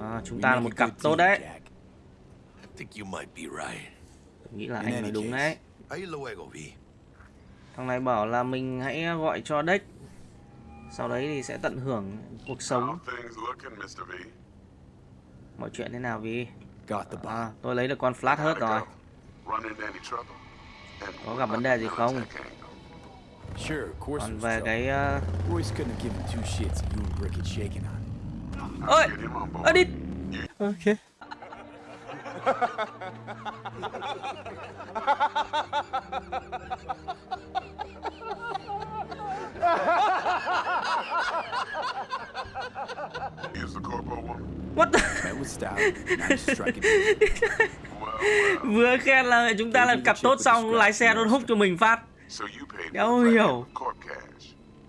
À, chúng ta là một cặp tốt đấy. Jack. I think you might be right. Tôi nghĩ là anh nói đúng đấy. Ahí luego, Vi. Thằng này bảo là mình hãy gọi cho Dex. Sau đấy thì sẽ tận hưởng cuộc sống. Mọi chuyện thế nào vì à, tôi lấy được con flat hớt rồi. Có gặp vấn đề gì không? Còn về cái uh... Ơi, ơ đi. Ok. What the... Vừa khen là chúng ta là cặp tốt xong lái xe đôn húc cho mình phát. Đéo hiểu.